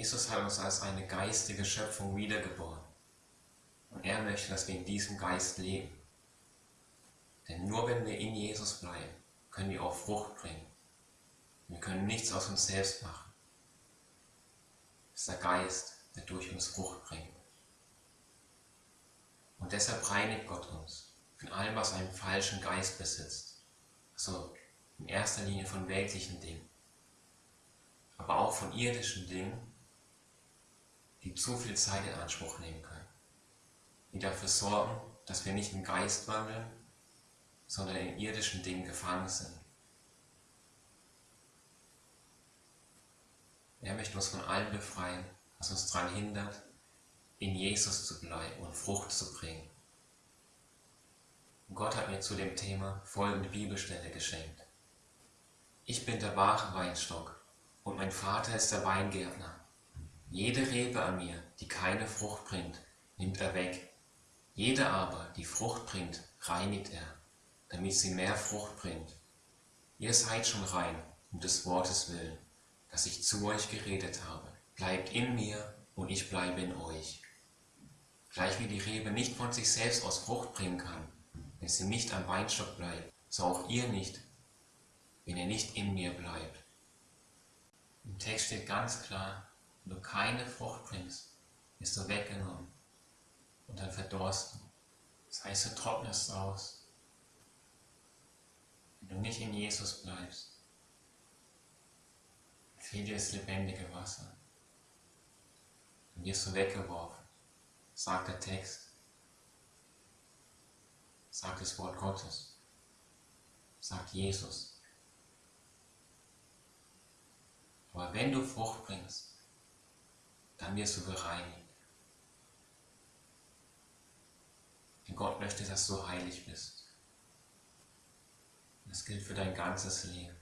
Jesus hat uns als eine geistige Schöpfung wiedergeboren. Und er möchte, dass wir in diesem Geist leben. Denn nur wenn wir in Jesus bleiben, können wir auch Frucht bringen. Wir können nichts aus uns selbst machen. Es ist der Geist, der durch uns Frucht bringt. Und deshalb reinigt Gott uns von allem, was einen falschen Geist besitzt. Also in erster Linie von weltlichen Dingen, aber auch von irdischen Dingen, die zu viel Zeit in Anspruch nehmen können, die dafür sorgen, dass wir nicht im Geist wandeln, sondern in irdischen Dingen gefangen sind. Er möchte uns von allem befreien, was uns daran hindert, in Jesus zu bleiben und Frucht zu bringen. Gott hat mir zu dem Thema folgende Bibelstelle geschenkt. Ich bin der wahre Weinstock und mein Vater ist der Weingärtner. Jede Rebe an mir, die keine Frucht bringt, nimmt er weg. Jede aber, die Frucht bringt, reinigt er, damit sie mehr Frucht bringt. Ihr seid schon rein, um des Wortes willen, das ich zu euch geredet habe. Bleibt in mir und ich bleibe in euch. Gleich wie die Rebe nicht von sich selbst aus Frucht bringen kann, wenn sie nicht am Weinstock bleibt, so auch ihr nicht, wenn ihr nicht in mir bleibt. Im Text steht ganz klar, wenn du keine Frucht bringst, wirst du weggenommen und dann verdorst du. Das heißt, du trocknest aus. Wenn du nicht in Jesus bleibst, fehlt dir das lebendige Wasser. Dann wirst du weggeworfen, sagt der Text, sagt das Wort Gottes, sagt Jesus. Aber wenn du Frucht bringst, dann wirst du bereinigt. Denn Gott möchte, dass du heilig bist. Das gilt für dein ganzes Leben.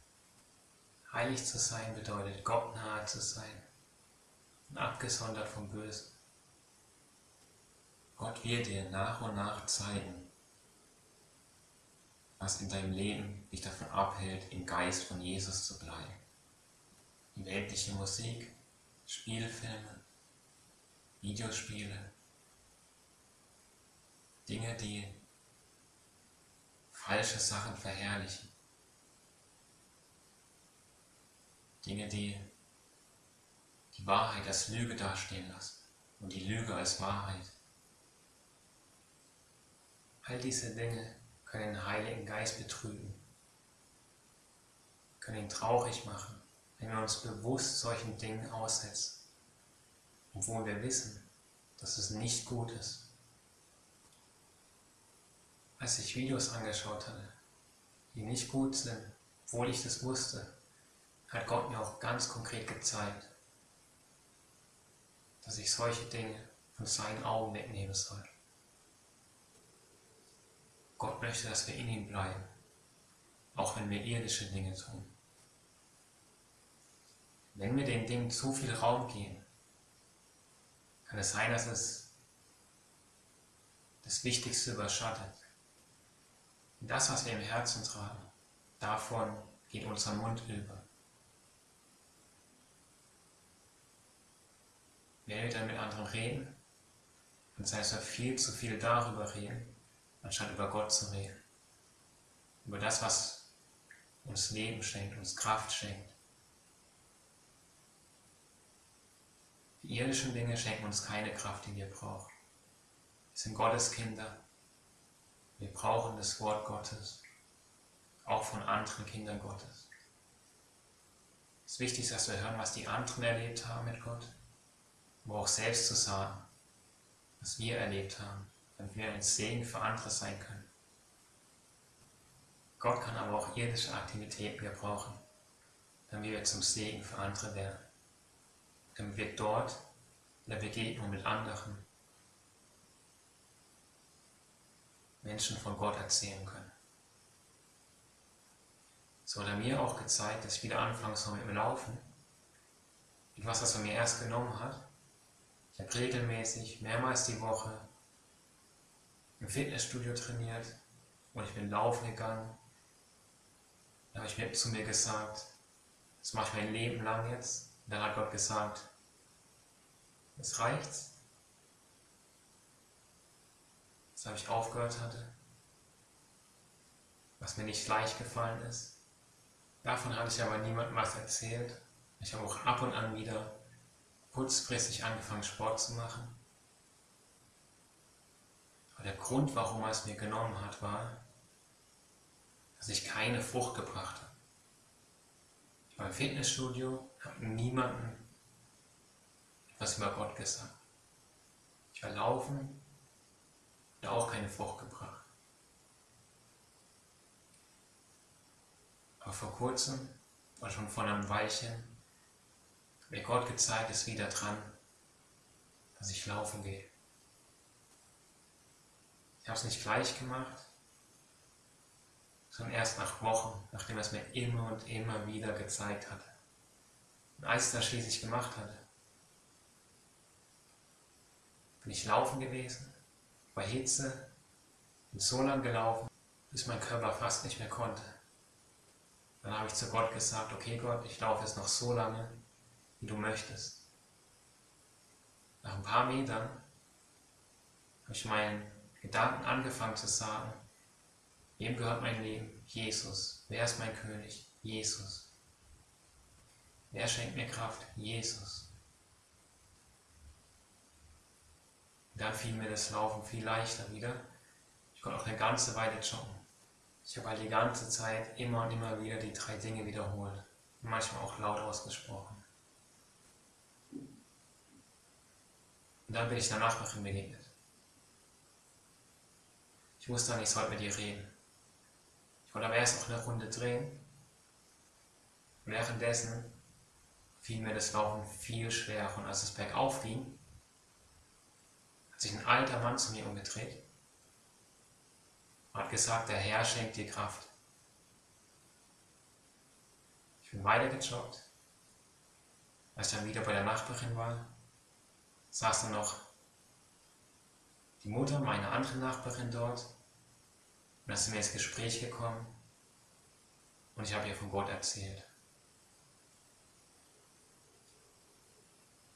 Heilig zu sein bedeutet, Gott nahe zu sein und abgesondert vom Bösen. Gott wird dir nach und nach zeigen, was in deinem Leben dich davon abhält, im Geist von Jesus zu bleiben weltliche Musik, Spielfilme, Videospiele, Dinge, die falsche Sachen verherrlichen, Dinge, die die Wahrheit als Lüge dastehen lassen und die Lüge als Wahrheit. All diese Dinge können den Heiligen Geist betrügen, können ihn traurig machen, wenn wir uns bewusst solchen Dingen aussetzen, obwohl wir wissen, dass es nicht gut ist. Als ich Videos angeschaut hatte, die nicht gut sind, obwohl ich das wusste, hat Gott mir auch ganz konkret gezeigt, dass ich solche Dinge von seinen Augen wegnehmen soll. Gott möchte, dass wir in ihm bleiben, auch wenn wir irdische Dinge tun. Wenn wir den Dingen zu viel Raum geben, kann es sein, dass es das Wichtigste überschattet. Und das, was wir im Herzen tragen, davon geht unser Mund über. Wenn wir dann mit anderen reden, dann sei es viel zu viel darüber reden, anstatt über Gott zu reden. Über das, was uns Leben schenkt, uns Kraft schenkt. Die irdischen Dinge schenken uns keine Kraft, die wir brauchen. Wir sind Gottes Kinder. Wir brauchen das Wort Gottes, auch von anderen Kindern Gottes. Es ist wichtig, dass wir hören, was die anderen erlebt haben mit Gott, aber auch selbst zu sagen, was wir erlebt haben, damit wir ein Segen für andere sein können. Gott kann aber auch irdische Aktivitäten gebrauchen, damit wir zum Segen für andere werden damit wir dort in der Begegnung mit anderen Menschen von Gott erzählen können. So hat er mir auch gezeigt, dass ich wieder anfangen soll mit dem Laufen. Etwas, was er mir erst genommen hat. Ich habe regelmäßig, mehrmals die Woche im Fitnessstudio trainiert und ich bin laufen gegangen. Da habe ich mir zu mir gesagt, das mache ich mein Leben lang jetzt. Und dann hat Gott gesagt, Es reicht. Weshalb ich aufgehört hatte. Was mir nicht leicht gefallen ist. Davon hatte ich aber niemandem was erzählt. Ich habe auch ab und an wieder kurzfristig angefangen Sport zu machen. Aber der Grund, warum er es mir genommen hat, war, dass ich keine Frucht gebracht habe. Ich war im Fitnessstudio, habe niemandem etwas über Gott gesagt. Ich war laufen und auch keine Frucht gebracht. Aber vor kurzem, war schon vor einem Weilchen, mir Gott gezeigt, ist wieder dran, dass ich laufen gehe. Ich habe es nicht gleich gemacht, sondern erst nach Wochen, nachdem er es mir immer und immer wieder gezeigt hatte. Das schließlich gemacht hatte, bin ich laufen gewesen, bei Hitze, bin so lang gelaufen, bis mein Körper fast nicht mehr konnte. Dann habe ich zu Gott gesagt, okay Gott, ich laufe jetzt noch so lange, wie du möchtest. Nach ein paar Metern habe ich meinen Gedanken angefangen zu sagen, wem gehört mein Leben? Jesus. Wer ist mein König? Jesus. Wer schenkt mir Kraft? Jesus. Und dann fiel mir das Laufen viel leichter wieder. Ich konnte auch eine ganze Weile joggen. Ich habe halt die ganze Zeit immer und immer wieder die drei Dinge wiederholt. Manchmal auch laut ausgesprochen. Und dann bin ich der Nachbarin begegnet. Ich wusste dann, ich sollte mit ihr reden. Ich wollte aber erst noch eine Runde drehen. Währenddessen fiel mir das Laufen viel schwerer. Und als es bergauf ging, hat sich ein alter Mann zu mir umgedreht und hat gesagt, der Herr schenkt dir Kraft. Ich bin weitergejoggt. Als ich dann wieder bei der Nachbarin war, saß dann noch die Mutter meiner anderen Nachbarin dort und dann sind wir ins Gespräch gekommen und ich habe ihr von Gott erzählt.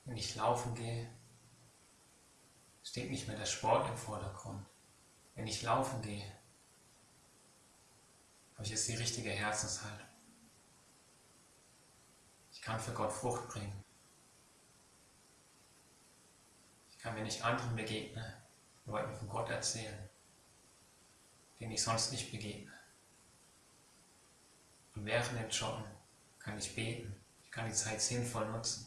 Wenn ich laufen gehe, steht nicht mehr der Sport im Vordergrund. Wenn ich laufen gehe, habe ich jetzt die richtige Herzenshaltung. Ich kann für Gott Frucht bringen. kann, wenn ich anderen begegne, Leuten von Gott erzählen, denen ich sonst nicht begegne. Und während dem Joggen kann ich beten, ich kann die Zeit sinnvoll nutzen.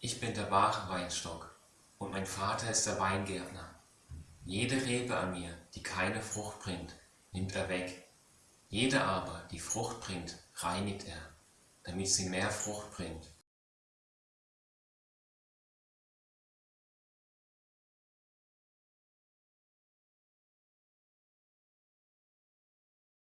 Ich bin der wahre Weinstock und mein Vater ist der Weingärtner. Jede Rebe an mir, die keine Frucht bringt, nimmt er weg. Jede aber, die Frucht bringt, reinigt er, damit sie mehr Frucht bringt.